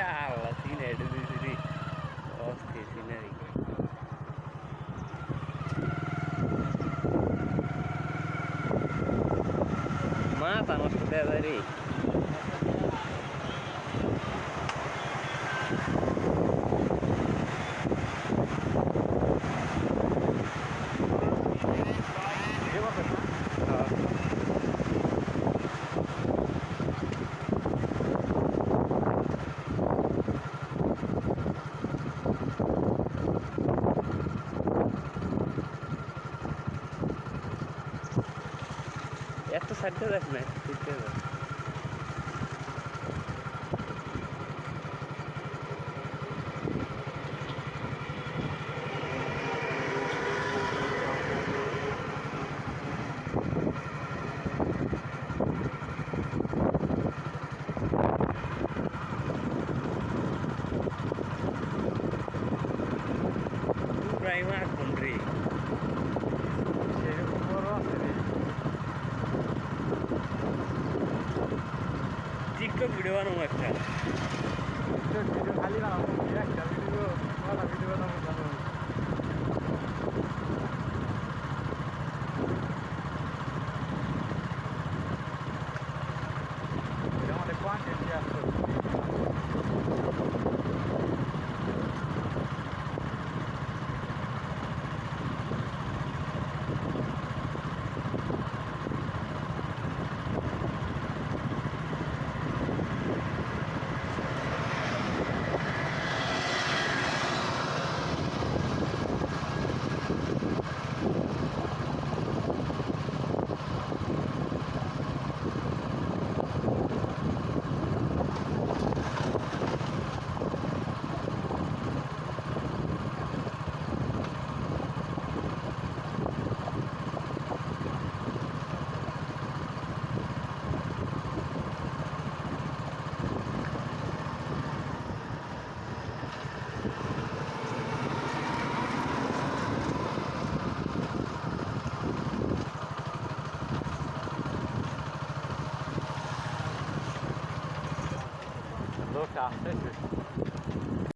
છે આ લખીને એડમિસિટી of scenery mata a nossa pedra ali. এত সাইডে দেখ না টিকটক ভিডিও বানাবো একটা ভিডিও ভিডিও খালি বানাবো একটা ভিডিও ভালো ভিডিও look after it.